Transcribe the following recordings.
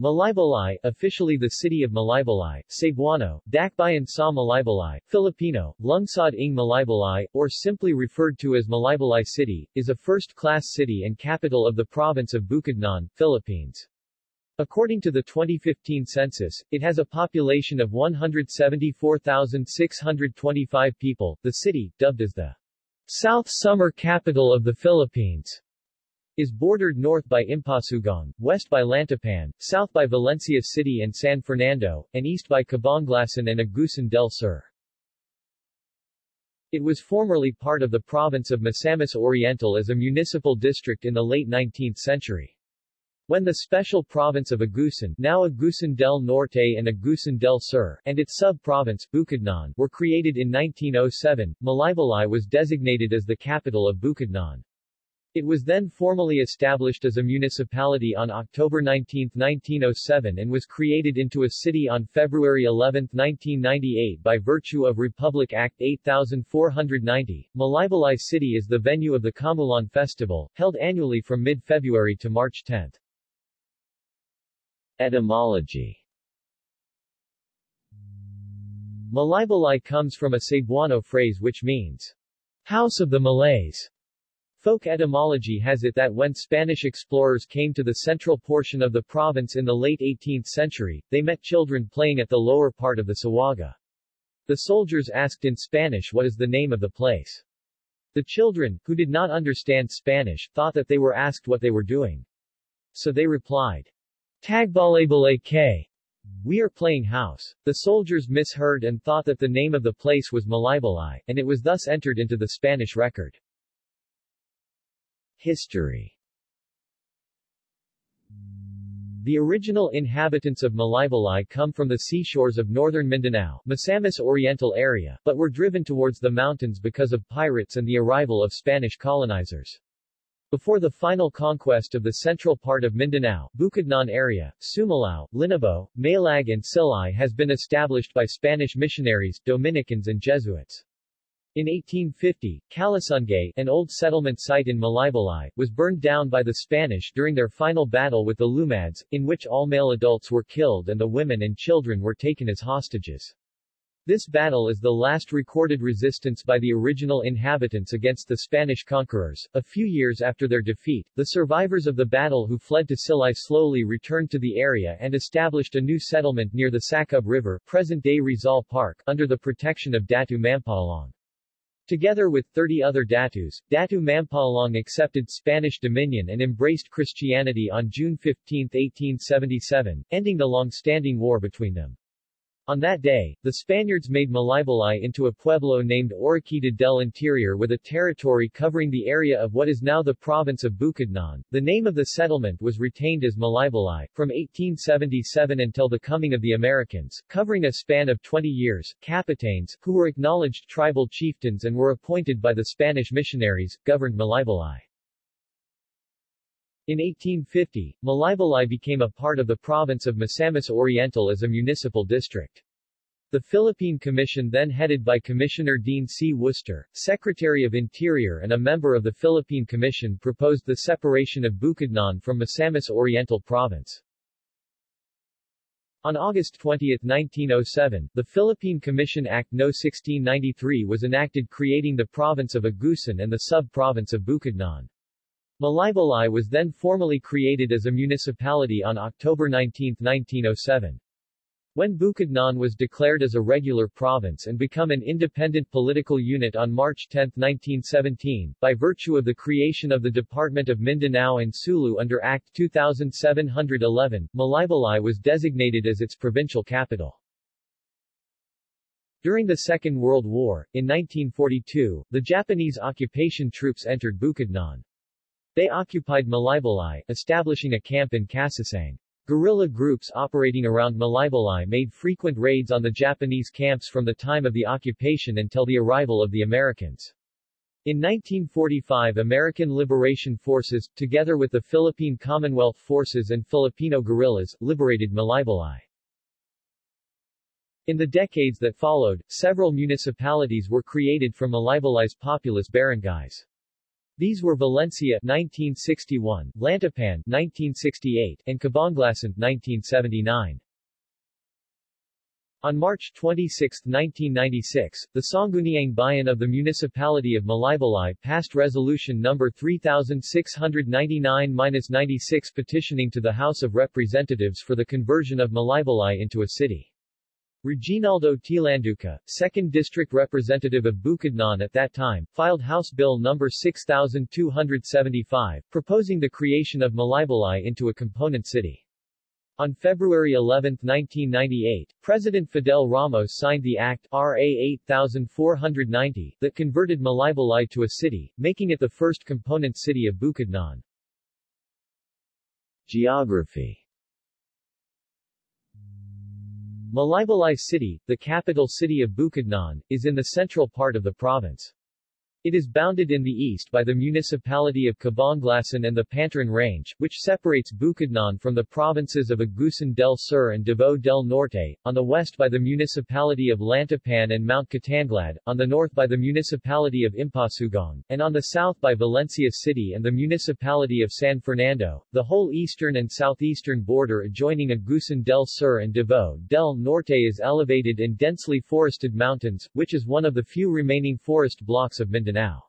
Malaybalay, officially the city of Malaybalay, Cebuano, Dakbayan sa Malaybalay, Filipino, Lungsod ng Malaybalay, or simply referred to as Malaybalay City, is a first-class city and capital of the province of Bukidnon, Philippines. According to the 2015 census, it has a population of 174,625 people. The city, dubbed as the South Summer Capital of the Philippines, is bordered north by Impasugong, west by Lantapan, south by Valencia City and San Fernando, and east by Cabanglasan and Agusan del Sur. It was formerly part of the province of Misamis Oriental as a municipal district in the late 19th century. When the special province of Agusan now Agusan del Norte and Agusan del Sur and its sub-province, Bukidnon, were created in 1907, Malaybalay was designated as the capital of Bukidnon. It was then formally established as a municipality on October 19, 1907 and was created into a city on February 11, 1998 by virtue of Republic Act 8490. Malaybalay City is the venue of the Kamulan Festival, held annually from mid-February to March 10. Etymology Malaybalay comes from a Cebuano phrase which means, House of the Malays. Folk etymology has it that when Spanish explorers came to the central portion of the province in the late 18th century, they met children playing at the lower part of the Sawaga. The soldiers asked in Spanish what is the name of the place. The children, who did not understand Spanish, thought that they were asked what they were doing. So they replied, Tagbalebale eh, K. We are playing house. The soldiers misheard and thought that the name of the place was Malaybalay, and it was thus entered into the Spanish record. History The original inhabitants of Malaybalay come from the seashores of northern Mindanao, Misamis Oriental area, but were driven towards the mountains because of pirates and the arrival of Spanish colonizers. Before the final conquest of the central part of Mindanao, Bukidnon area, Sumilao, Linabo, Malag and Silay has been established by Spanish missionaries, Dominicans and Jesuits. In 1850, Kalasungay, an old settlement site in Malaybalay, was burned down by the Spanish during their final battle with the Lumads, in which all male adults were killed and the women and children were taken as hostages. This battle is the last recorded resistance by the original inhabitants against the Spanish conquerors. A few years after their defeat, the survivors of the battle who fled to Silay slowly returned to the area and established a new settlement near the Sacub River, present-day Rizal Park, under the protection of Datu Mampalong. Together with 30 other Datus, Datu Mampalong accepted Spanish dominion and embraced Christianity on June 15, 1877, ending the long-standing war between them. On that day, the Spaniards made Malaybalay into a pueblo named Oroquita del Interior with a territory covering the area of what is now the province of Bukidnon. The name of the settlement was retained as Malaybalay, from 1877 until the coming of the Americans, covering a span of 20 years. Capitanes, who were acknowledged tribal chieftains and were appointed by the Spanish missionaries, governed Malaybalay. In 1850, Malaybalay became a part of the province of Misamis Oriental as a municipal district. The Philippine Commission then headed by Commissioner Dean C. Worcester, Secretary of Interior and a member of the Philippine Commission proposed the separation of Bukidnon from Misamis Oriental Province. On August 20, 1907, the Philippine Commission Act No. 1693 was enacted creating the province of Agusan and the sub-province of Bukidnon. Malaybalay was then formally created as a municipality on October 19, 1907. When Bukidnon was declared as a regular province and become an independent political unit on March 10, 1917, by virtue of the creation of the Department of Mindanao and Sulu under Act 2711, Malaybalay was designated as its provincial capital. During the Second World War, in 1942, the Japanese occupation troops entered Bukidnon. They occupied Malaybalay, establishing a camp in Kasasang. Guerrilla groups operating around Malaybalay made frequent raids on the Japanese camps from the time of the occupation until the arrival of the Americans. In 1945 American Liberation Forces, together with the Philippine Commonwealth Forces and Filipino guerrillas, liberated Malaybalay. In the decades that followed, several municipalities were created from Malaybalay's populous barangays. These were Valencia 1961, Lantapan 1968, and Cabanglasan 1979. On March 26, 1996, the Sangguniang Bayan of the Municipality of Malaybalay passed Resolution No. 3699-96 petitioning to the House of Representatives for the conversion of Malaybalay into a city. Reginaldo Tilanduca, 2nd District Representative of Bukidnon at that time, filed House Bill No. 6275, proposing the creation of Malaybalay into a component city. On February 11, 1998, President Fidel Ramos signed the Act RA 8490 that converted Malaybalay to a city, making it the first component city of Bukidnon. Geography Malaybalay City, the capital city of Bukidnon, is in the central part of the province. It is bounded in the east by the municipality of Cabanglasan and the Pantaron Range, which separates Bukidnon from the provinces of Agusan del Sur and Davao del Norte, on the west by the municipality of Lantapan and Mount Kitanglad, on the north by the municipality of Impasugong, and on the south by Valencia City and the municipality of San Fernando. The whole eastern and southeastern border adjoining Agusan del Sur and Davao del Norte is elevated in densely forested mountains, which is one of the few remaining forest blocks of Mindanao. Mindanao.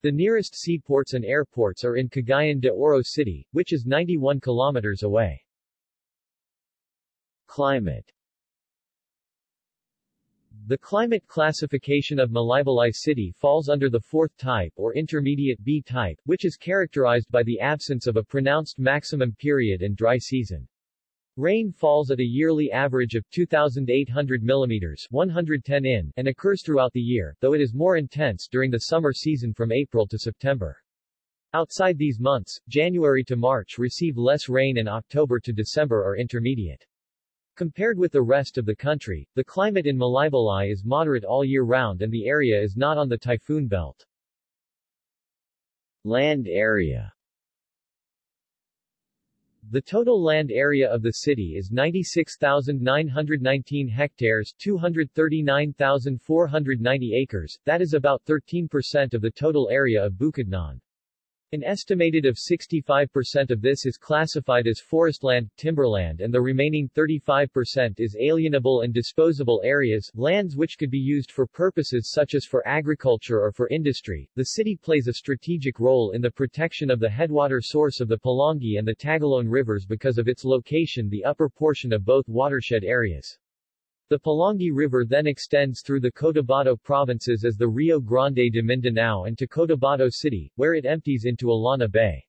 The nearest seaports and airports are in Cagayan de Oro City, which is 91 kilometers away. Climate The climate classification of Malaybalay City falls under the fourth type or intermediate B type, which is characterized by the absence of a pronounced maximum period and dry season. Rain falls at a yearly average of 2,800 mm 110 in and occurs throughout the year, though it is more intense during the summer season from April to September. Outside these months, January to March receive less rain and October to December are intermediate. Compared with the rest of the country, the climate in Malaybalay is moderate all year round and the area is not on the typhoon belt. Land area the total land area of the city is 96,919 hectares 239,490 acres, that is about 13% of the total area of Bukidnon. An estimated of 65% of this is classified as forestland, timberland and the remaining 35% is alienable and disposable areas, lands which could be used for purposes such as for agriculture or for industry. The city plays a strategic role in the protection of the headwater source of the Pulangi and the Tagoloan rivers because of its location the upper portion of both watershed areas. The Pulangi River then extends through the Cotabato provinces as the Rio Grande de Mindanao and to Cotabato City, where it empties into Illana Bay.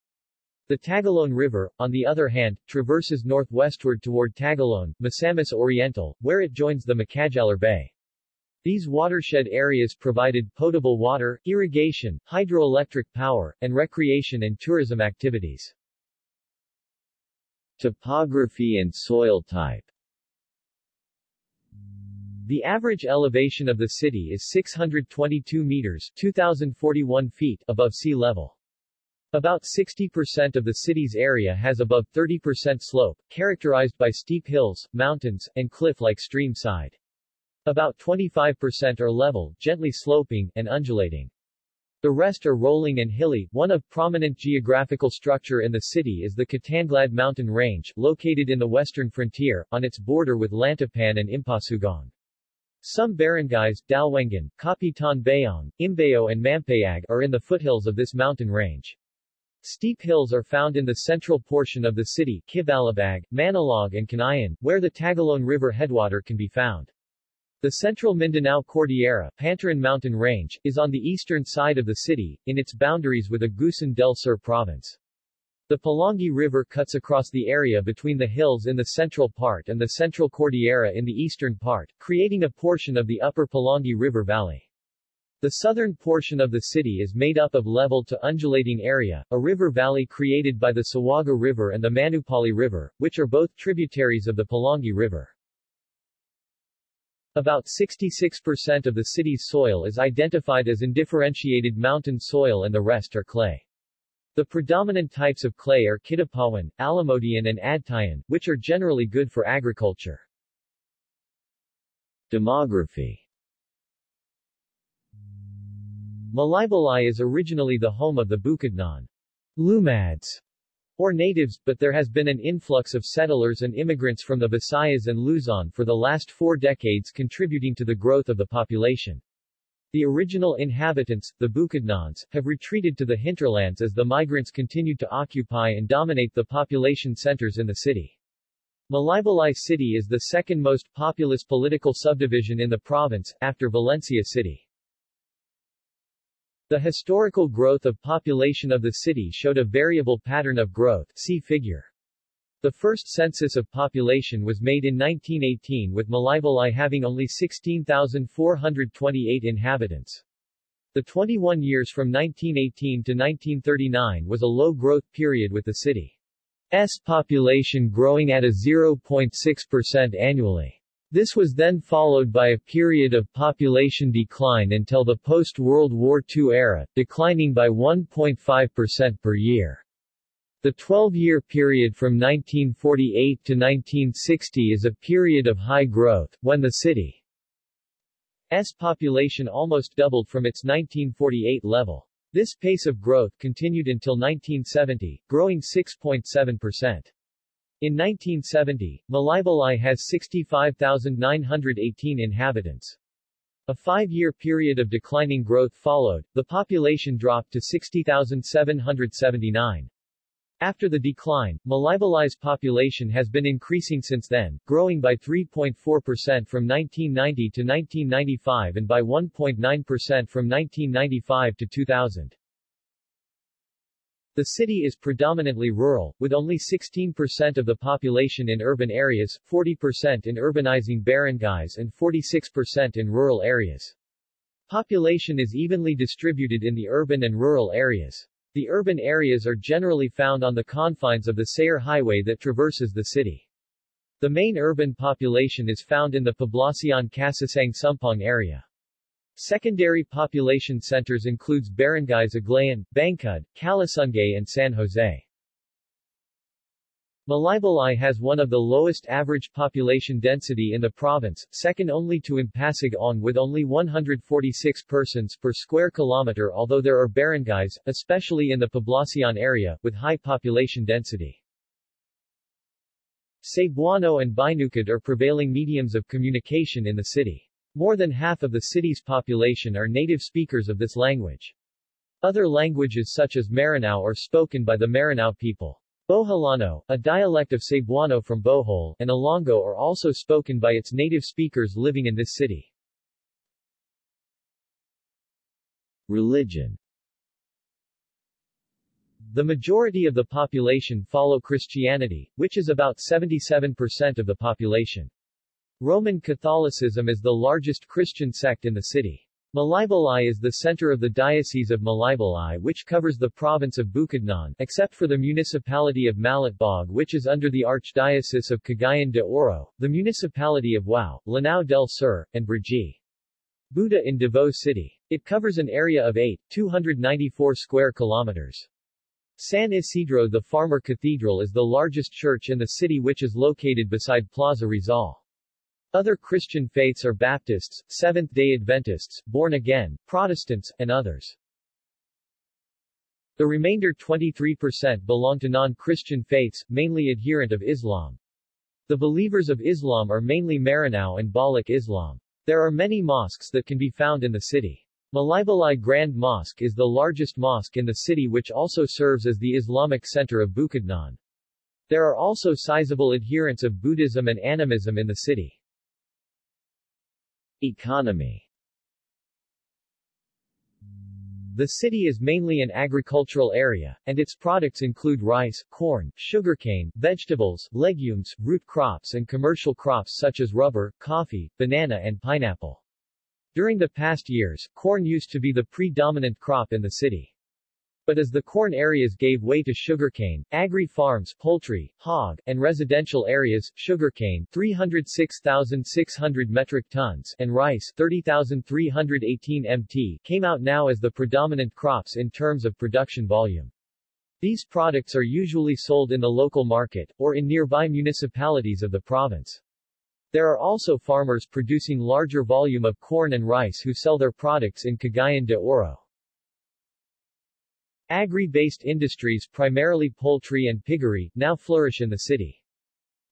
The Tagoloan River, on the other hand, traverses northwestward toward Tagoloan, Misamis Oriental, where it joins the Macajalar Bay. These watershed areas provided potable water, irrigation, hydroelectric power, and recreation and tourism activities. Topography and soil type the average elevation of the city is 622 meters 2,041 feet above sea level. About 60% of the city's area has above 30% slope, characterized by steep hills, mountains, and cliff-like stream side. About 25% are level, gently sloping, and undulating. The rest are rolling and hilly. One of prominent geographical structure in the city is the Kitanglad mountain range, located in the western frontier, on its border with Lantapan and Impasugong. Some barangays, Dalwengan, Kapitan Bayong, Imbao and Mampayag are in the foothills of this mountain range. Steep hills are found in the central portion of the city, Kibalabag, Manalog and Canayan, where the Tagoloan River headwater can be found. The central Mindanao Cordillera Pantaron Mountain Range, is on the eastern side of the city, in its boundaries with Agusan del Sur province. The Pulangi River cuts across the area between the hills in the central part and the Central Cordillera in the eastern part, creating a portion of the upper Pulangi River Valley. The southern portion of the city is made up of level to undulating area, a river valley created by the Sawaga River and the Manupali River, which are both tributaries of the Pulangi River. About 66% of the city's soil is identified as indifferentiated mountain soil and the rest are clay. The predominant types of clay are Kidapawan, Alimodian and Adtayan, which are generally good for agriculture. Demography Malaybalay is originally the home of the Bukidnon Lumads, or natives, but there has been an influx of settlers and immigrants from the Visayas and Luzon for the last four decades contributing to the growth of the population. The original inhabitants, the Bukidnons, have retreated to the hinterlands as the migrants continued to occupy and dominate the population centers in the city. Malaybalay City is the second most populous political subdivision in the province, after Valencia City. The historical growth of population of the city showed a variable pattern of growth see figure. The first census of population was made in 1918 with Malaybalay having only 16,428 inhabitants. The 21 years from 1918 to 1939 was a low-growth period with the city's population growing at a 0.6% annually. This was then followed by a period of population decline until the post-World War II era, declining by 1.5% per year. The 12-year period from 1948 to 1960 is a period of high growth, when the city's population almost doubled from its 1948 level. This pace of growth continued until 1970, growing 6.7%. In 1970, Malaybalay has 65,918 inhabitants. A five-year period of declining growth followed, the population dropped to 60,779. After the decline, Malaybalay's population has been increasing since then, growing by 3.4% from 1990 to 1995 and by 1.9% from 1995 to 2000. The city is predominantly rural, with only 16% of the population in urban areas, 40% in urbanizing barangays and 46% in rural areas. Population is evenly distributed in the urban and rural areas. The urban areas are generally found on the confines of the Sayre Highway that traverses the city. The main urban population is found in the Poblacion Casasang Sumpong area. Secondary population centers includes barangays Aglayan, Bangkod, Kalasungay and San Jose. Malaybalay has one of the lowest average population density in the province, second only to Impasug-ong with only 146 persons per square kilometer although there are barangays, especially in the Poblacion area, with high population density. Cebuano and Binukid are prevailing mediums of communication in the city. More than half of the city's population are native speakers of this language. Other languages such as Maranao are spoken by the Maranao people. Boholano, a dialect of Cebuano from Bohol, and Ilonggo are also spoken by its native speakers living in this city. Religion The majority of the population follow Christianity, which is about 77% of the population. Roman Catholicism is the largest Christian sect in the city. Malaybalay is the center of the Diocese of Malaybalay which covers the province of Bukidnon, except for the municipality of Malitbog which is under the Archdiocese of Cagayan de Oro, the municipality of Wao, Lanao del Sur, and Brgy. Buda in Davao City. It covers an area of 8, 294 square kilometers. San Isidro the Farmer Cathedral is the largest church in the city which is located beside Plaza Rizal. Other Christian faiths are Baptists, Seventh-day Adventists, Born-Again, Protestants, and others. The remainder 23% belong to non-Christian faiths, mainly adherent of Islam. The believers of Islam are mainly Maranao and Balik Islam. There are many mosques that can be found in the city. Malaybalay Grand Mosque is the largest mosque in the city which also serves as the Islamic center of Bukidnon. There are also sizable adherents of Buddhism and animism in the city. Economy The city is mainly an agricultural area, and its products include rice, corn, sugarcane, vegetables, legumes, root crops and commercial crops such as rubber, coffee, banana and pineapple. During the past years, corn used to be the predominant crop in the city. But as the corn areas gave way to sugarcane, agri-farms, poultry, hog, and residential areas, sugarcane 306,600 metric tons and rice 30,318 mt came out now as the predominant crops in terms of production volume. These products are usually sold in the local market, or in nearby municipalities of the province. There are also farmers producing larger volume of corn and rice who sell their products in Cagayan de Oro. Agri-based industries primarily poultry and piggery, now flourish in the city.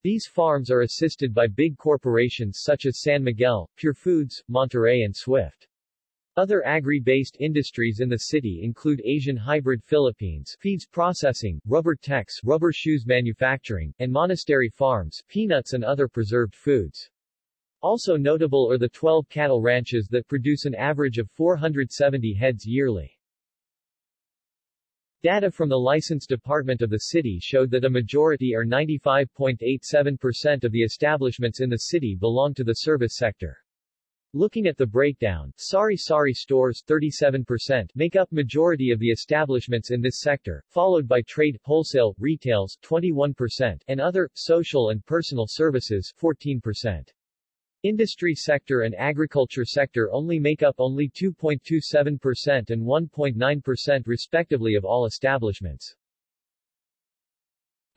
These farms are assisted by big corporations such as San Miguel, Pure Foods, Monterey and Swift. Other agri-based industries in the city include Asian Hybrid Philippines feeds processing, rubber techs rubber shoes manufacturing, and monastery farms peanuts and other preserved foods. Also notable are the 12 cattle ranches that produce an average of 470 heads yearly. Data from the license department of the city showed that a majority or 95.87% of the establishments in the city belong to the service sector. Looking at the breakdown, sari-sari stores 37% make up majority of the establishments in this sector, followed by trade, wholesale, retails 21% and other, social and personal services 14%. Industry sector and agriculture sector only make up only 2.27% and 1.9% respectively of all establishments.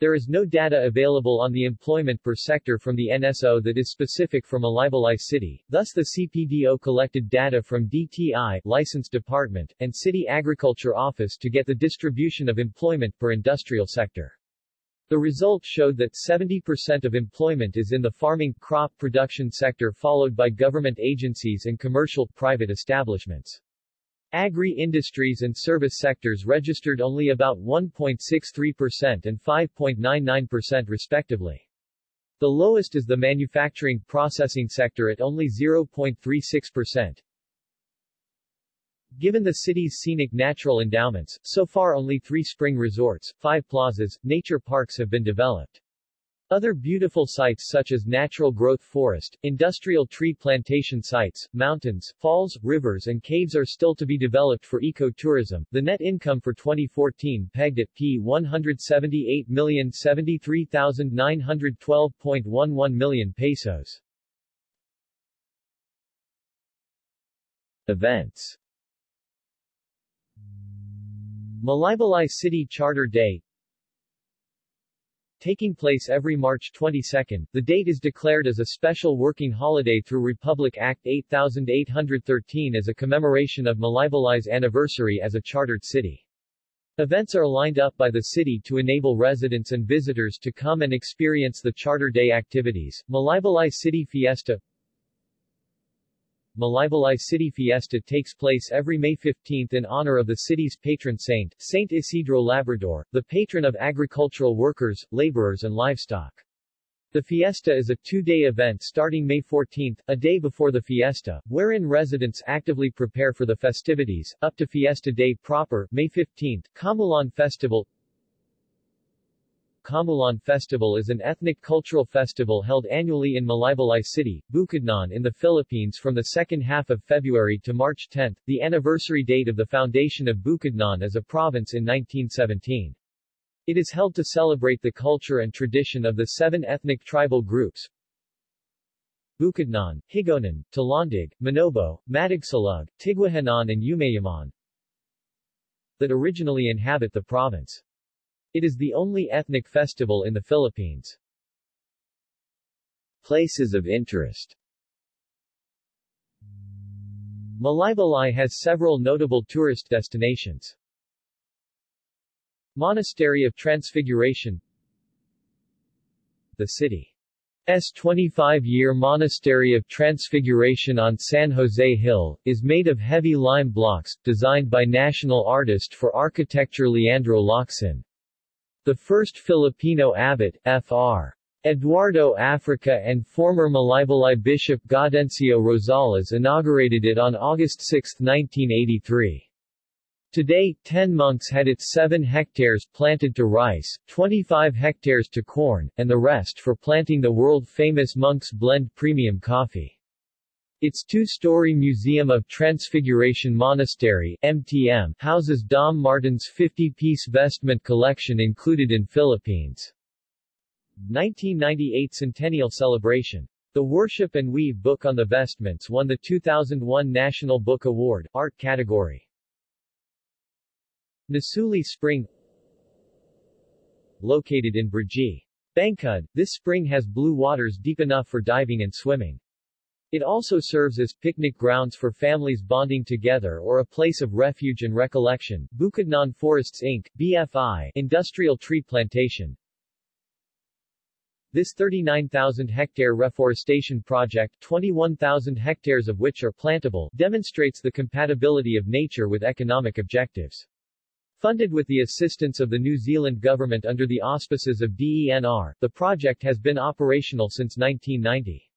There is no data available on the employment per sector from the NSO that is specific for Malaybalay City, thus the CPDO collected data from DTI License Department, and City Agriculture Office to get the distribution of employment per industrial sector. The result showed that 70% of employment is in the farming, crop production sector followed by government agencies and commercial, private establishments. Agri-industries and service sectors registered only about 1.63% and 5.99% respectively. The lowest is the manufacturing processing sector at only 0.36%. Given the city's scenic natural endowments, so far only three spring resorts, five plazas, nature parks have been developed. Other beautiful sites such as natural growth forest, industrial tree plantation sites, mountains, falls, rivers and caves are still to be developed for ecotourism. The net income for 2014 pegged at P 178,073,912.11 million pesos. Events Malaybalay City Charter Day Taking place every March 22, the date is declared as a special working holiday through Republic Act 8813 as a commemoration of Malaybalay's anniversary as a chartered city. Events are lined up by the city to enable residents and visitors to come and experience the Charter Day activities. Malaybalay City Fiesta Malaybalay City Fiesta takes place every May 15 in honor of the city's patron saint, Saint Isidro Labrador, the patron of agricultural workers, laborers and livestock. The fiesta is a two-day event starting May 14, a day before the fiesta, wherein residents actively prepare for the festivities, up to fiesta day proper, May 15, Kamulan Festival Kamulan Festival is an ethnic cultural festival held annually in Malaybalay City, Bukidnon in the Philippines from the second half of February to March 10, the anniversary date of the foundation of Bukidnon as a province in 1917. It is held to celebrate the culture and tradition of the seven ethnic tribal groups, Bukidnon, Higaonon, Talandig, Manobo, Matigsalug, Tigwahanon and Umayaman that originally inhabit the province. It is the only ethnic festival in the Philippines. Places of interest Malaybalay has several notable tourist destinations. Monastery of Transfiguration The city's 25-year Monastery of Transfiguration on San Jose Hill, is made of heavy lime blocks, designed by national artist for architecture Leandro Locsin. The first Filipino abbot, Fr. Eduardo Africa and former Malaybalay Bishop Gaudencio Rosales inaugurated it on August 6, 1983. Today, 10 monks had its 7 hectares planted to rice, 25 hectares to corn, and the rest for planting the world-famous Monk's Blend premium coffee. Its two-story Museum of Transfiguration Monastery MTM houses Dom Martin's 50-piece vestment collection included in Philippines. 1998 Centennial Celebration. The Worship and Weave book on the vestments won the 2001 National Book Award, Art category. Nasuli Spring Located in Brgy. Bangkod, this spring has blue waters deep enough for diving and swimming. It also serves as picnic grounds for families bonding together or a place of refuge and recollection. Bukidnon Forests Inc., BFI, industrial tree plantation. This 39,000-hectare reforestation project 21,000 hectares of which are plantable demonstrates the compatibility of nature with economic objectives. Funded with the assistance of the New Zealand government under the auspices of DENR, the project has been operational since 1990.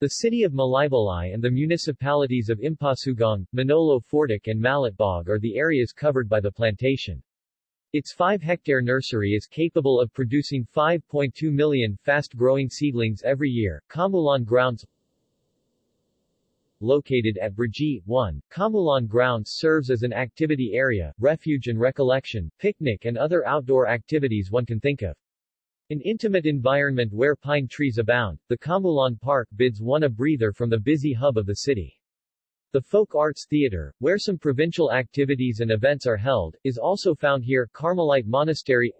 The city of Malaybalay and the municipalities of Impasugong, Manolo Fortich and Malitbog are the areas covered by the plantation. Its 5-hectare nursery is capable of producing 5.2 million fast-growing seedlings every year. Kamulan Grounds Located at Brgy, 1, Kamulan Grounds serves as an activity area, refuge and recollection, picnic and other outdoor activities one can think of. An intimate environment where pine trees abound, the Kamulan Park bids one a breather from the busy hub of the city. The Folk Arts Theater, where some provincial activities and events are held, is also found here. Carmelite Monastery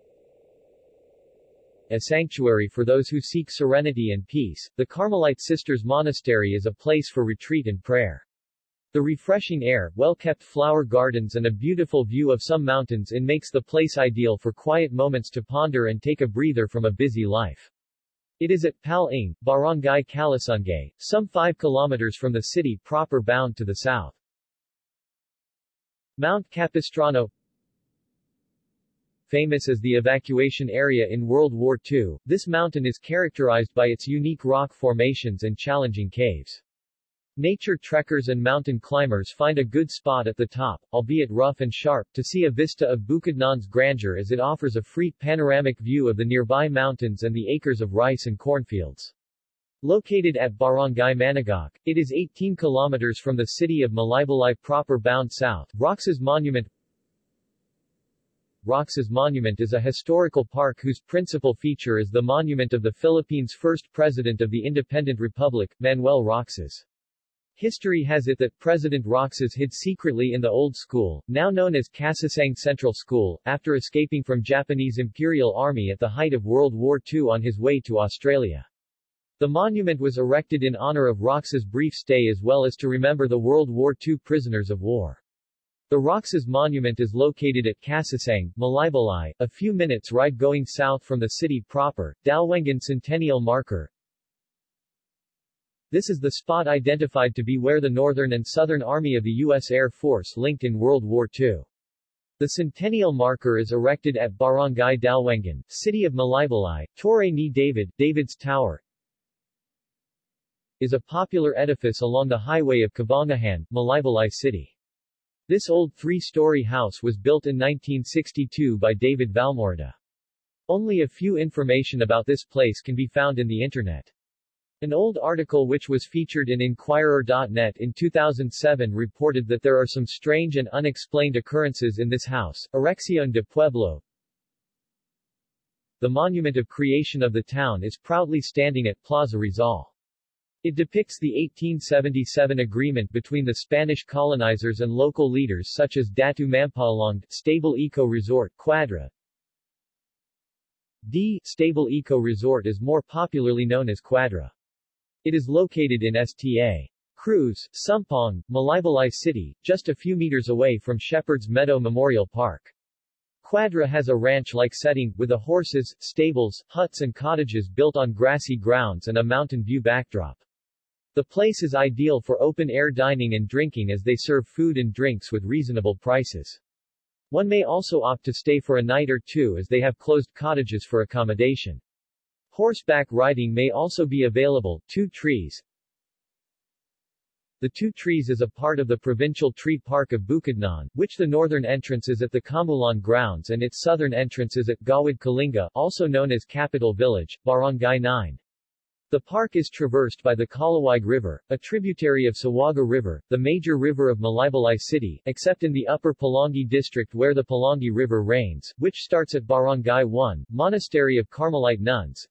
A sanctuary for those who seek serenity and peace, the Carmelite Sisters Monastery is a place for retreat and prayer. The refreshing air, well-kept flower gardens and a beautiful view of some mountains in makes the place ideal for quiet moments to ponder and take a breather from a busy life. It is at Pal Ing, Barangay Kalasungay, some 5 kilometers from the city proper bound to the south. Mount Capistrano Famous as the evacuation area in World War II, this mountain is characterized by its unique rock formations and challenging caves. Nature trekkers and mountain climbers find a good spot at the top, albeit rough and sharp, to see a vista of Bukidnon's grandeur as it offers a free, panoramic view of the nearby mountains and the acres of rice and cornfields. Located at Barangay Managok, it is 18 kilometers from the city of Malaybalay proper bound south. Roxas Monument Roxas Monument is a historical park whose principal feature is the monument of the Philippines' first president of the independent republic, Manuel Roxas. History has it that President Roxas hid secretly in the old school, now known as Casasang Central School, after escaping from Japanese Imperial Army at the height of World War II on his way to Australia. The monument was erected in honor of Roxas' brief stay as well as to remember the World War II prisoners of war. The Roxas Monument is located at Casasang, Malaybalay, a few minutes ride going south from the city proper, Dalwengan Centennial Marker, this is the spot identified to be where the Northern and Southern Army of the U.S. Air Force linked in World War II. The centennial marker is erected at Barangay Dalwengan, City of Malaybalay. Torre ni David, David's Tower, is a popular edifice along the highway of Cabangahan, Malaybalay City. This old three-story house was built in 1962 by David Valmorda. Only a few information about this place can be found in the Internet. An old article which was featured in Inquirer.net in 2007 reported that there are some strange and unexplained occurrences in this house, Erección de Pueblo. The monument of creation of the town is proudly standing at Plaza Rizal. It depicts the 1877 agreement between the Spanish colonizers and local leaders such as Datu Mampalong, Stable Eco Resort, Quadra. D. Stable Eco Resort is more popularly known as Quadra. It is located in Sta. Cruz, Sumpong, Malaybalay City, just a few meters away from Shepherd's Meadow Memorial Park. Quadra has a ranch-like setting, with a horses, stables, huts and cottages built on grassy grounds and a mountain view backdrop. The place is ideal for open-air dining and drinking as they serve food and drinks with reasonable prices. One may also opt to stay for a night or two as they have closed cottages for accommodation. Horseback riding may also be available. Two Trees The Two Trees is a part of the provincial tree park of Bukidnon, which the northern entrance is at the Kamulan grounds and its southern entrance is at Gawad Kalinga, also known as Capital Village, Barangay 9. The park is traversed by the Kalawag River, a tributary of Sawaga River, the major river of Malaybalay City, except in the upper Pulangi district where the Pulangi River rains, which starts at Barangay 1, Monastery of Carmelite Nuns,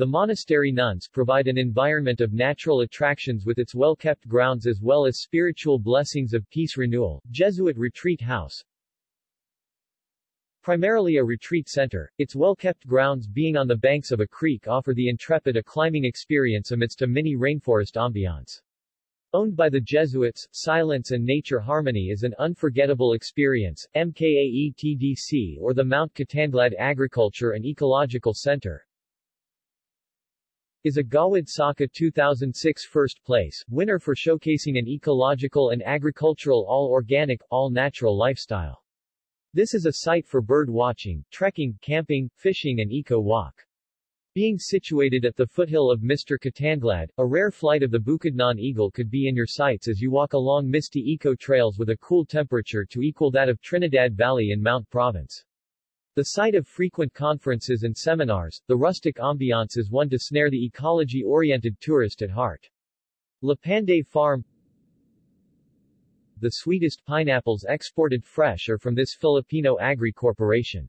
the monastery nuns provide an environment of natural attractions with its well-kept grounds as well as spiritual blessings of peace renewal. Jesuit Retreat House Primarily a retreat center, its well-kept grounds being on the banks of a creek offer the intrepid a climbing experience amidst a mini rainforest ambiance. Owned by the Jesuits, silence and nature harmony is an unforgettable experience. MKAETDC or the Mount Kitanglad Agriculture and Ecological Center is a Gawad Saka 2006 first place, winner for showcasing an ecological and agricultural all-organic, all-natural lifestyle. This is a site for bird watching, trekking, camping, fishing and eco-walk. Being situated at the foothill of Mr. Kitanglad, a rare flight of the Bukidnon eagle could be in your sights as you walk along misty eco-trails with a cool temperature to equal that of Trinidad Valley in Mount Province. The site of frequent conferences and seminars, the rustic ambiance is one to snare the ecology-oriented tourist at heart. Lapanday Farm the sweetest pineapples exported fresh are from this Filipino Agri Corporation.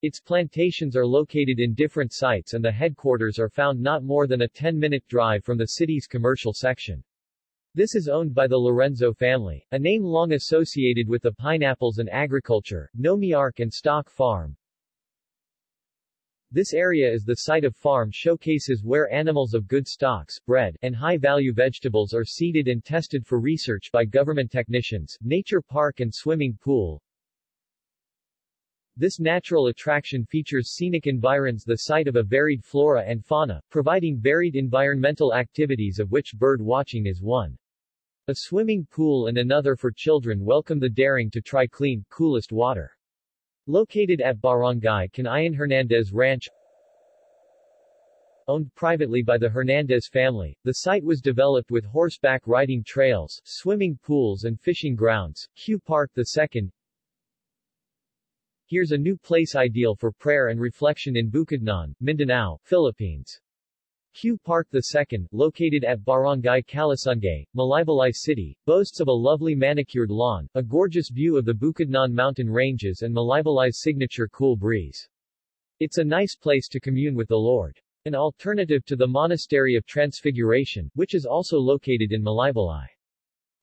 Its plantations are located in different sites and the headquarters are found not more than a 10-minute drive from the city's commercial section. This is owned by the Lorenzo family, a name long associated with the pineapples and agriculture, Nomiark and Stock Farm, this area is the site of farm showcases where animals of good stocks, bred, and high-value vegetables are seeded and tested for research by government technicians, nature park and swimming pool. This natural attraction features scenic environs the site of a varied flora and fauna, providing varied environmental activities of which bird watching is one. A swimming pool and another for children welcome the daring to try clean, coolest water. Located at Barangay Canayan Hernandez Ranch, Owned privately by the Hernandez family, the site was developed with horseback riding trails, swimming pools and fishing grounds. Q Park II Here's a new place ideal for prayer and reflection in Bukidnon, Mindanao, Philippines. Q Park II, located at Barangay Kalasungay, Malaybalay City, boasts of a lovely manicured lawn, a gorgeous view of the Bukidnon mountain ranges and Malaybalay's signature cool breeze. It's a nice place to commune with the Lord. An alternative to the Monastery of Transfiguration, which is also located in Malaybalay.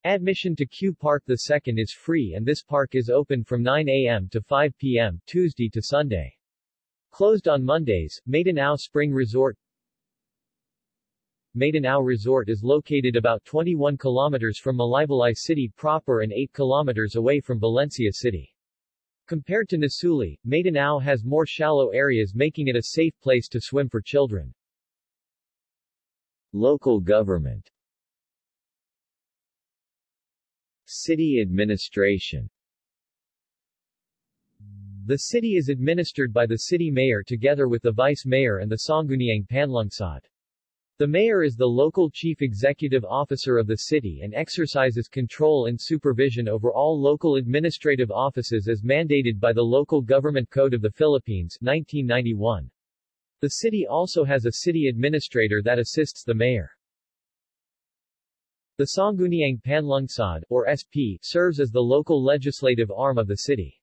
Admission to Q Park II is free and this park is open from 9 a.m. to 5 p.m. Tuesday to Sunday. Closed on Mondays, Madanao Spring Resort Madanao Resort is located about 21 kilometers from Malaybalay City proper and 8 kilometers away from Valencia City. Compared to Nasuli, Madanao has more shallow areas making it a safe place to swim for children. Local government City administration The city is administered by the city mayor together with the vice mayor and the Sangguniang Panlungsod. The mayor is the local chief executive officer of the city and exercises control and supervision over all local administrative offices as mandated by the Local Government Code of the Philippines 1991. The city also has a city administrator that assists the mayor. The Sangguniang Panlungsod, or SP, serves as the local legislative arm of the city.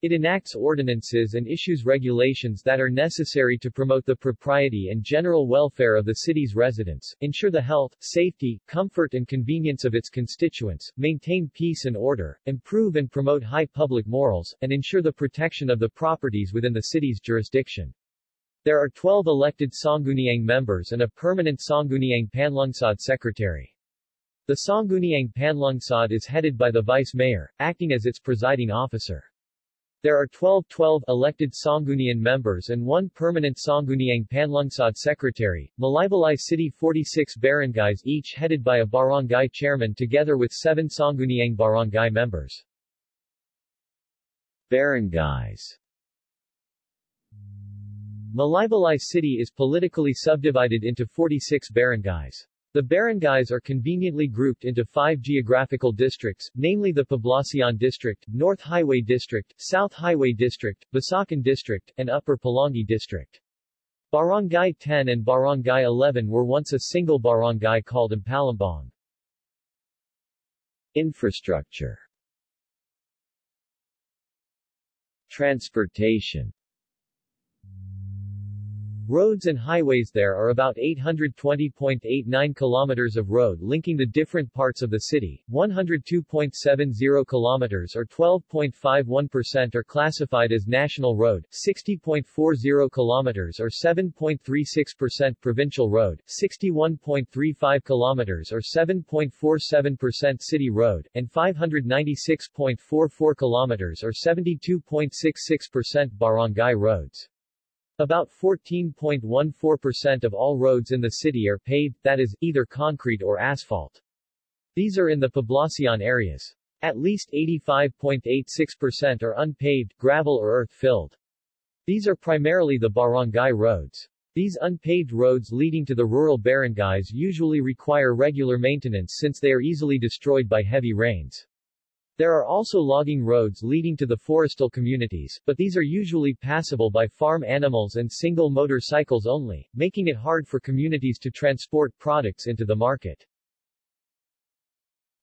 It enacts ordinances and issues regulations that are necessary to promote the propriety and general welfare of the city's residents, ensure the health, safety, comfort and convenience of its constituents, maintain peace and order, improve and promote high public morals, and ensure the protection of the properties within the city's jurisdiction. There are 12 elected Sangguniang members and a permanent Sangguniang Panlungsod secretary. The Sangguniang Panlungsod is headed by the vice mayor, acting as its presiding officer. There are 12-12 elected Sanggunian members and one permanent Sangguniang Panlungsod secretary. Malaybalay City 46 barangays each headed by a barangay chairman together with seven Sangguniang barangay members. Barangays Malaybalay City is politically subdivided into 46 barangays. The barangays are conveniently grouped into five geographical districts, namely the Poblacion District, North Highway District, South Highway District, Basakan District, and Upper Pulangi District. Barangay 10 and Barangay 11 were once a single barangay called Impalambong. Infrastructure Transportation Roads and highways there are about 820.89 kilometers of road linking the different parts of the city. 102.70 kilometers or 12.51% are classified as national road, 60.40 kilometers or 7.36% provincial road, 61.35 kilometers or 7.47% city road, and 596.44 kilometers or 72.66% barangay roads. About 14.14% of all roads in the city are paved, that is, either concrete or asphalt. These are in the Poblacion areas. At least 85.86% are unpaved, gravel or earth-filled. These are primarily the barangay roads. These unpaved roads leading to the rural barangays usually require regular maintenance since they are easily destroyed by heavy rains. There are also logging roads leading to the forestal communities, but these are usually passable by farm animals and single motorcycles only, making it hard for communities to transport products into the market.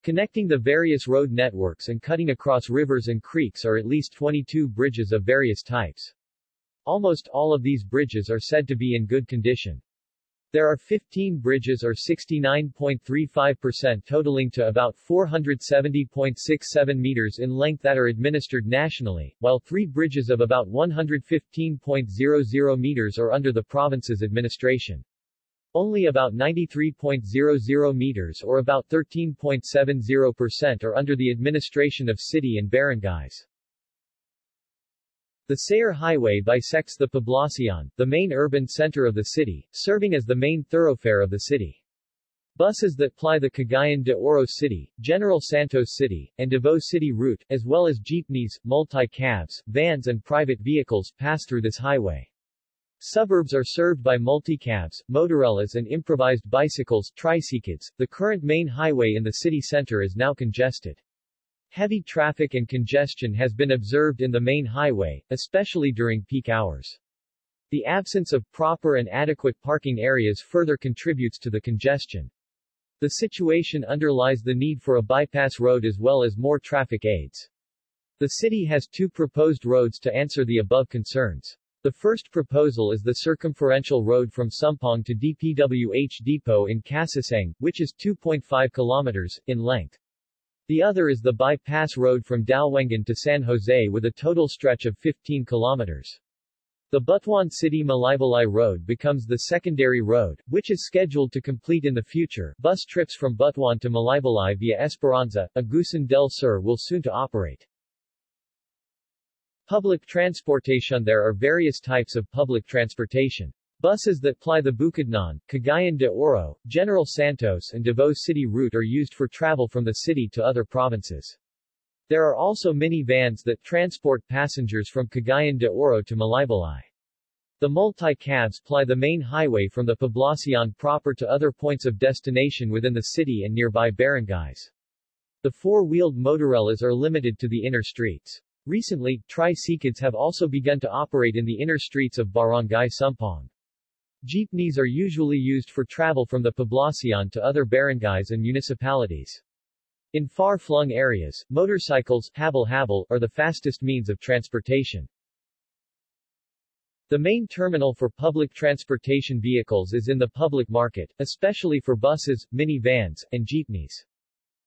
Connecting the various road networks and cutting across rivers and creeks are at least 22 bridges of various types. Almost all of these bridges are said to be in good condition. There are 15 bridges or 69.35% totaling to about 470.67 meters in length that are administered nationally, while three bridges of about 115.00 meters are under the province's administration. Only about 93.00 meters or about 13.70% are under the administration of city and barangays. The Sayre Highway bisects the Poblacion, the main urban center of the city, serving as the main thoroughfare of the city. Buses that ply the Cagayan de Oro City, General Santos City, and Davao City route, as well as jeepneys, multi-cabs, vans and private vehicles pass through this highway. Suburbs are served by multi-cabs, motorellas and improvised bicycles, tricycles. The current main highway in the city center is now congested. Heavy traffic and congestion has been observed in the main highway, especially during peak hours. The absence of proper and adequate parking areas further contributes to the congestion. The situation underlies the need for a bypass road as well as more traffic aids. The city has two proposed roads to answer the above concerns. The first proposal is the circumferential road from Sumpong to DPWH Depot in Casisang, which is 2.5 kilometers, in length. The other is the bypass road from Dalwangan to San Jose with a total stretch of 15 kilometers. The Butuan City Malaybalay Road becomes the secondary road, which is scheduled to complete in the future. Bus trips from Butuan to Malaybalay via Esperanza, Agusan del Sur will soon to operate. Public transportation There are various types of public transportation. Buses that ply the Bukidnon, Cagayan de Oro, General Santos and Davao City route are used for travel from the city to other provinces. There are also minivans that transport passengers from Cagayan de Oro to Malaybalay. The multi-cabs ply the main highway from the Poblacion proper to other points of destination within the city and nearby barangays. The four-wheeled motorellas are limited to the inner streets. Recently, tricycles have also begun to operate in the inner streets of Barangay Sumpong. Jeepneys are usually used for travel from the Poblacion to other barangays and municipalities. In far-flung areas, motorcycles habal-habal, are the fastest means of transportation. The main terminal for public transportation vehicles is in the public market, especially for buses, minivans, and jeepneys.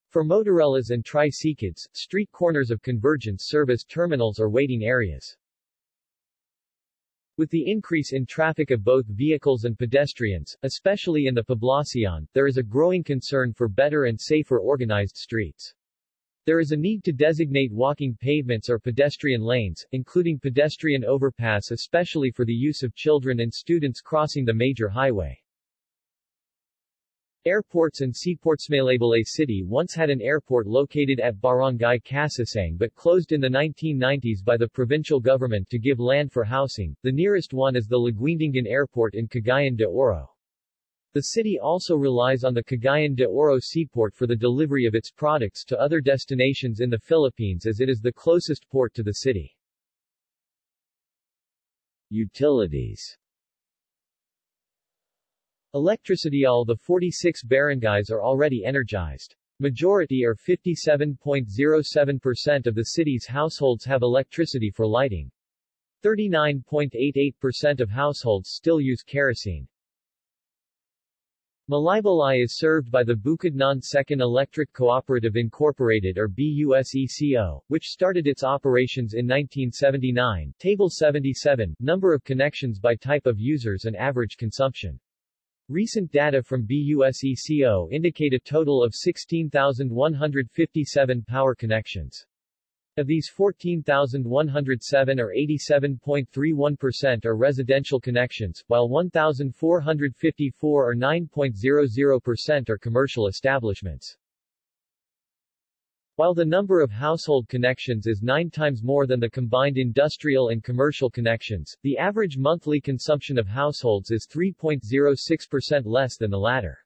For motorellas and tricycles, street corners of convergence serve as terminals or waiting areas. With the increase in traffic of both vehicles and pedestrians, especially in the Poblacion, there is a growing concern for better and safer organized streets. There is a need to designate walking pavements or pedestrian lanes, including pedestrian overpass especially for the use of children and students crossing the major highway. Airports and seaports Malaybalay City once had an airport located at Barangay Casasang but closed in the 1990s by the provincial government to give land for housing. The nearest one is the Laguindingan Airport in Cagayan de Oro. The city also relies on the Cagayan de Oro seaport for the delivery of its products to other destinations in the Philippines as it is the closest port to the city. Utilities Electricity All the 46 barangays are already energized. Majority or 57.07% of the city's households have electricity for lighting. 39.88% of households still use kerosene. Malaybalay is served by the Bukidnon Second Electric Cooperative Incorporated or BUSECO, which started its operations in 1979. Table 77, number of connections by type of users and average consumption. Recent data from BUSECO indicate a total of 16,157 power connections. Of these 14,107 or 87.31% are residential connections, while 1,454 or 9.00% are commercial establishments. While the number of household connections is nine times more than the combined industrial and commercial connections, the average monthly consumption of households is 3.06% less than the latter.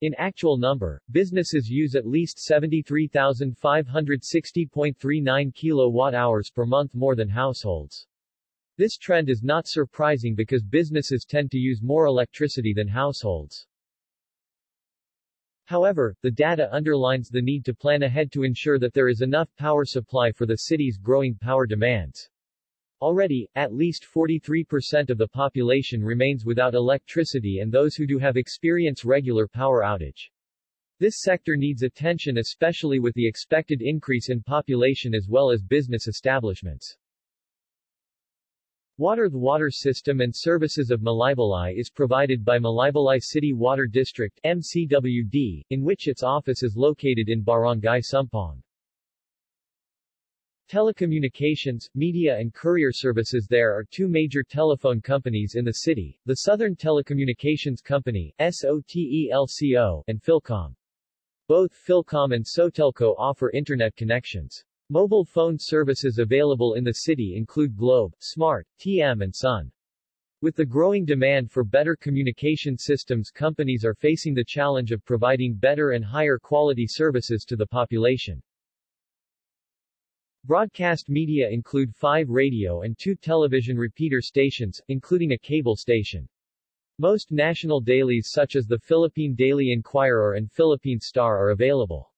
In actual number, businesses use at least 73,560.39 kilowatt-hours per month more than households. This trend is not surprising because businesses tend to use more electricity than households. However, the data underlines the need to plan ahead to ensure that there is enough power supply for the city's growing power demands. Already, at least 43% of the population remains without electricity and those who do have experience regular power outage. This sector needs attention especially with the expected increase in population as well as business establishments. Water The water system and services of Malaybalay is provided by Malaybalay City Water District MCWD, in which its office is located in Barangay Sumpong. Telecommunications, media and courier services There are two major telephone companies in the city, the Southern Telecommunications Company SOTELCO, and Philcom. Both Philcom and Sotelco offer internet connections. Mobile phone services available in the city include Globe, Smart, TM and Sun. With the growing demand for better communication systems companies are facing the challenge of providing better and higher quality services to the population. Broadcast media include five radio and two television repeater stations, including a cable station. Most national dailies such as the Philippine Daily Inquirer and Philippine Star are available.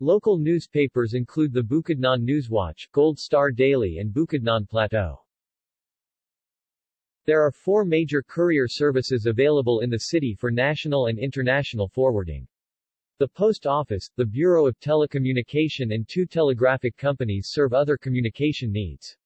Local newspapers include the Bukidnon Newswatch, Gold Star Daily and Bukidnon Plateau. There are four major courier services available in the city for national and international forwarding. The Post Office, the Bureau of Telecommunication and two telegraphic companies serve other communication needs.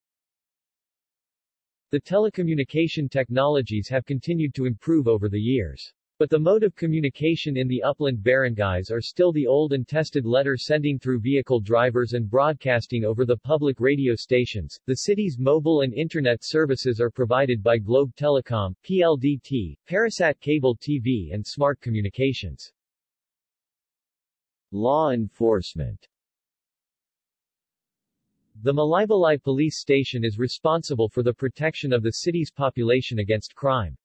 The telecommunication technologies have continued to improve over the years. But the mode of communication in the upland barangays are still the old and tested letter sending through vehicle drivers and broadcasting over the public radio stations. The city's mobile and internet services are provided by Globe Telecom, PLDT, Parasat Cable TV and Smart Communications. Law enforcement The Malaybalay Police Station is responsible for the protection of the city's population against crime.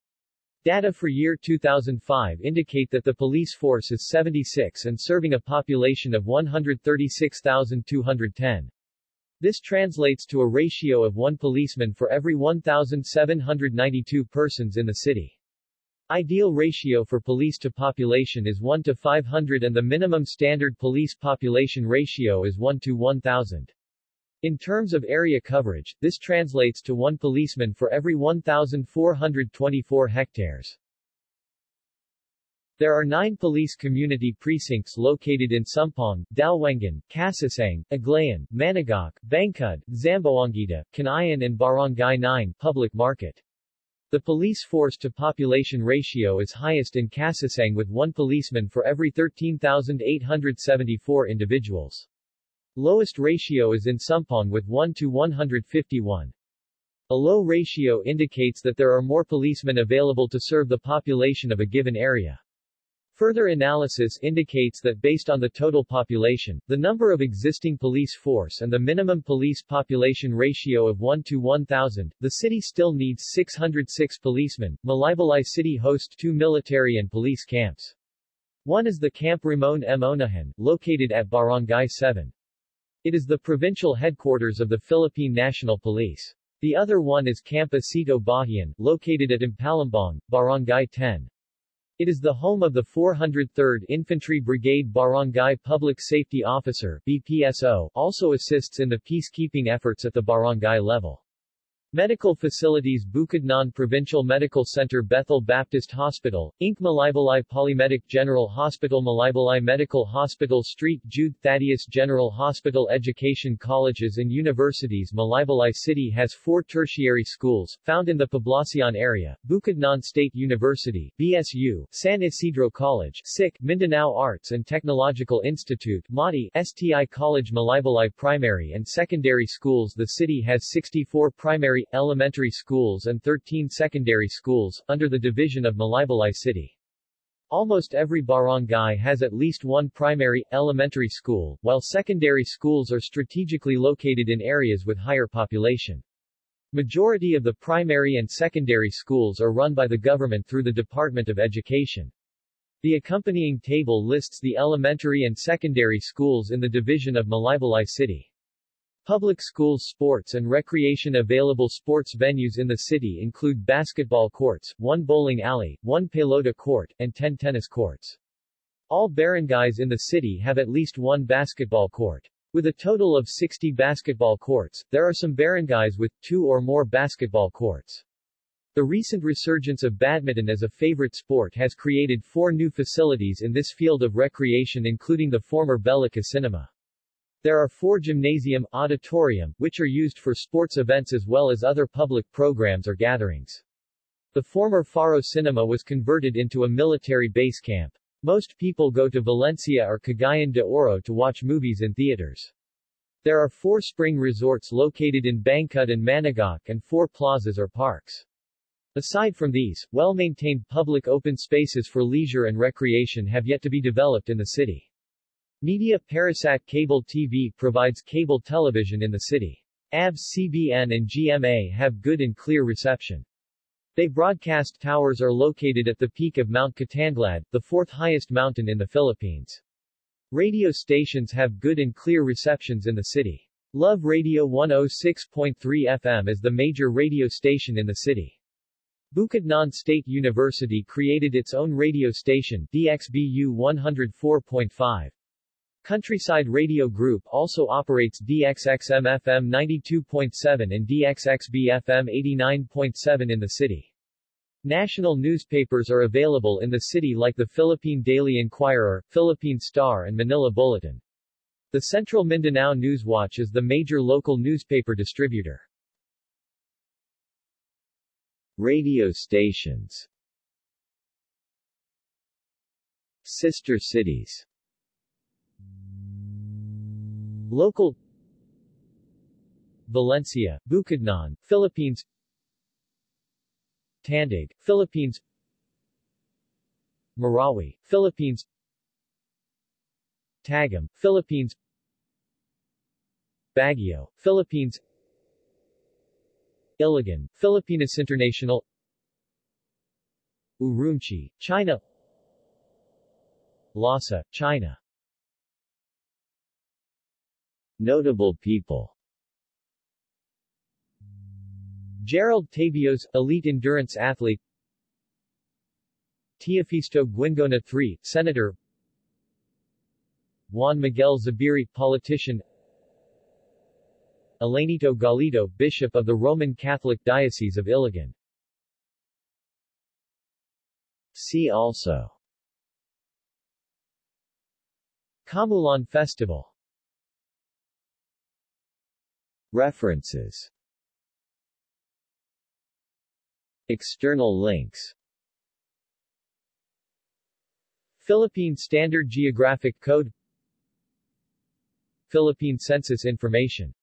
Data for year 2005 indicate that the police force is 76 and serving a population of 136,210. This translates to a ratio of one policeman for every 1,792 persons in the city. Ideal ratio for police to population is 1 to 500 and the minimum standard police population ratio is 1 to 1000. In terms of area coverage, this translates to one policeman for every 1,424 hectares. There are nine police community precincts located in Sumpong, Dalwangan, Casasang, Aglayan, Managok, Bangkud, Zamboanguita, Canayan and Barangay 9 public market. The police force to population ratio is highest in Casasang with one policeman for every 13,874 individuals. Lowest ratio is in Sumpong with 1 to 151. A low ratio indicates that there are more policemen available to serve the population of a given area. Further analysis indicates that based on the total population, the number of existing police force and the minimum police population ratio of 1 to 1,000, the city still needs 606 policemen. Malaybalay City hosts two military and police camps. One is the Camp Ramon M. Onahan, located at Barangay 7. It is the provincial headquarters of the Philippine National Police. The other one is Camp Asito Bahian, located at Impalambong, Barangay 10. It is the home of the 403rd Infantry Brigade Barangay Public Safety Officer BPSO also assists in the peacekeeping efforts at the barangay level. Medical facilities Bukidnon Provincial Medical Center Bethel Baptist Hospital, Inc. Malaybalay Polymedic General Hospital Malaybalay Medical Hospital Street Jude Thaddeus General Hospital Education Colleges and Universities Malaybalay City has four tertiary schools, found in the Poblacion area, Bukidnon State University, BSU, San Isidro College, SIC, Mindanao Arts and Technological Institute, MATI, STI College Malaybalay Primary and Secondary Schools The city has 64 primary elementary schools and 13 secondary schools, under the division of Malaybalay City. Almost every barangay has at least one primary, elementary school, while secondary schools are strategically located in areas with higher population. Majority of the primary and secondary schools are run by the government through the Department of Education. The accompanying table lists the elementary and secondary schools in the division of Malaybalay City. Public schools sports and recreation Available sports venues in the city include basketball courts, one bowling alley, one pelota court, and 10 tennis courts. All barangays in the city have at least one basketball court. With a total of 60 basketball courts, there are some barangays with two or more basketball courts. The recent resurgence of badminton as a favorite sport has created four new facilities in this field of recreation including the former Belica Cinema. There are four gymnasium, auditorium, which are used for sports events as well as other public programs or gatherings. The former Faro Cinema was converted into a military base camp. Most people go to Valencia or Cagayan de Oro to watch movies in theaters. There are four spring resorts located in Bangkut and Managok and four plazas or parks. Aside from these, well-maintained public open spaces for leisure and recreation have yet to be developed in the city. Media Parasat Cable TV provides cable television in the city. ABS CBN and GMA have good and clear reception. They broadcast towers are located at the peak of Mount Kitanglad, the fourth highest mountain in the Philippines. Radio stations have good and clear receptions in the city. Love Radio 106.3 FM is the major radio station in the city. Bukidnon State University created its own radio station, DXBU 104.5. Countryside Radio Group also operates DXXM FM 92.7 and DXXB FM 89.7 in the city. National newspapers are available in the city like the Philippine Daily Inquirer, Philippine Star and Manila Bulletin. The Central Mindanao Newswatch is the major local newspaper distributor. Radio stations Sister cities Local Valencia, Bukidnon, Philippines Tandag, Philippines Marawi, Philippines Tagum, Philippines Baguio, Philippines Iligan, Filipinas International Urumqi, China Lhasa, China Notable people. Gerald Tabios, elite endurance athlete. Teofisto Guingona III, Senator. Juan Miguel Zubiri, politician. Elenito Galido, Bishop of the Roman Catholic Diocese of Iligan. See also. Kaamulan Festival References. External links. Philippine Standard Geographic Code. Philippine Census Information